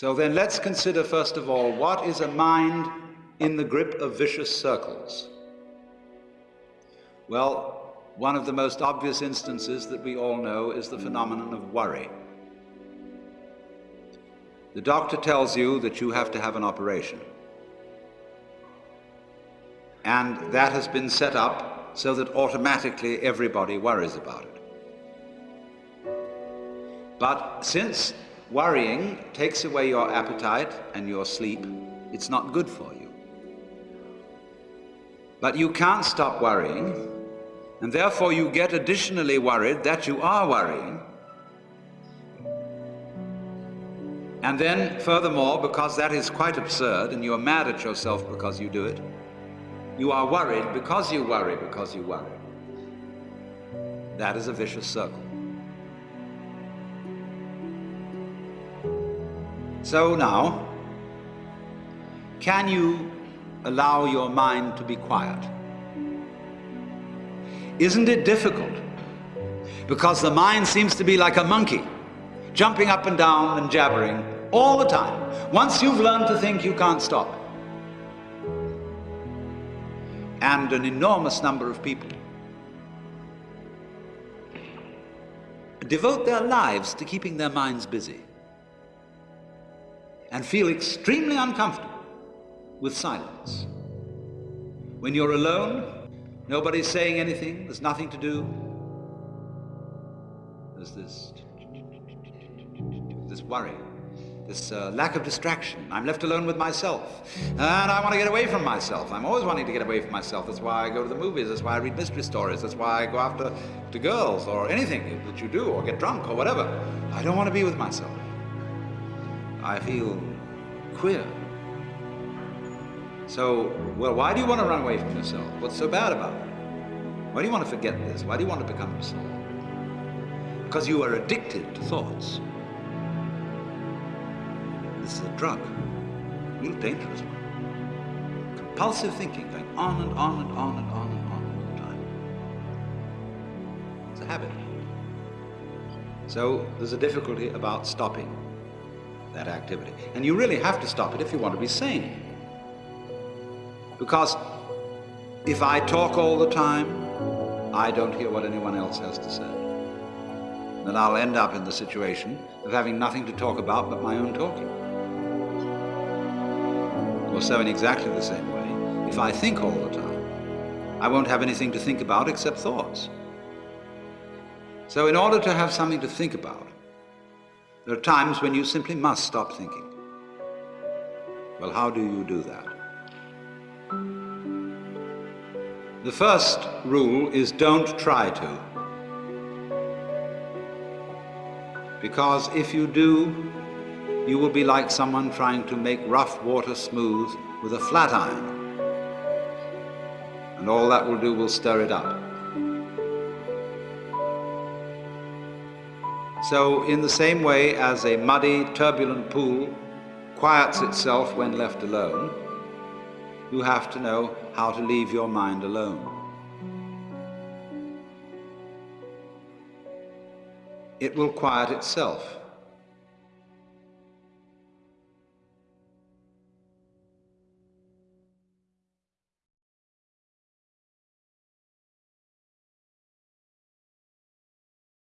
So then let's consider first of all, what is a mind in the grip of vicious circles? Well, one of the most obvious instances that we all know is the phenomenon of worry. The doctor tells you that you have to have an operation. And that has been set up so that automatically everybody worries about it. But since worrying takes away your appetite and your sleep, it's not good for you. But you can't stop worrying, and therefore you get additionally worried that you are worrying, And then, furthermore, because that is quite absurd and you are mad at yourself because you do it, you are worried because you worry because you worry. That is a vicious circle. So now, can you allow your mind to be quiet? Isn't it difficult? Because the mind seems to be like a monkey jumping up and down and jabbering all the time. Once you've learned to think, you can't stop. And an enormous number of people devote their lives to keeping their minds busy and feel extremely uncomfortable with silence. When you're alone, nobody's saying anything, there's nothing to do. There's this this worry, this uh, lack of distraction. I'm left alone with myself. And I want to get away from myself. I'm always wanting to get away from myself. That's why I go to the movies. That's why I read mystery stories. That's why I go after to girls or anything that you do or get drunk or whatever. I don't want to be with myself. I feel queer. So, well, why do you want to run away from yourself? What's so bad about it? Why do you want to forget this? Why do you want to become yourself? Because you are addicted to thoughts. This is a drug, a real dangerous one. Compulsive thinking, going on and on and on and on and on all the time. It's a habit. So there's a difficulty about stopping that activity. And you really have to stop it if you want to be sane. Because if I talk all the time, I don't hear what anyone else has to say. Then I'll end up in the situation of having nothing to talk about but my own talking. Or so in exactly the same way, if I think all the time, I won't have anything to think about except thoughts. So in order to have something to think about, there are times when you simply must stop thinking. Well, how do you do that? The first rule is don't try to. Because if you do, you will be like someone trying to make rough water smooth with a flat iron. And all that will do will stir it up. So in the same way as a muddy, turbulent pool quiets itself when left alone, you have to know how to leave your mind alone. It will quiet itself.